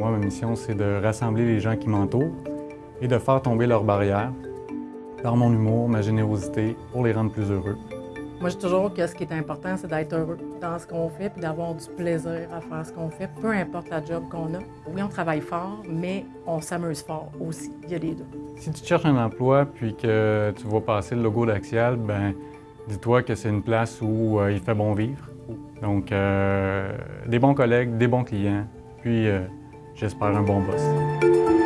Moi, ma mission, c'est de rassembler les gens qui m'entourent et de faire tomber leurs barrières par mon humour, ma générosité, pour les rendre plus heureux. Moi, je dis toujours que ce qui est important, c'est d'être heureux dans ce qu'on fait puis d'avoir du plaisir à faire ce qu'on fait, peu importe la job qu'on a. Oui, on travaille fort, mais on s'amuse fort aussi. Il y a les deux. Si tu cherches un emploi puis que tu vois passer le logo d'Axial, ben dis-toi que c'est une place où euh, il fait bon vivre. Donc, euh, des bons collègues, des bons clients, puis euh, j'espère un bon boss.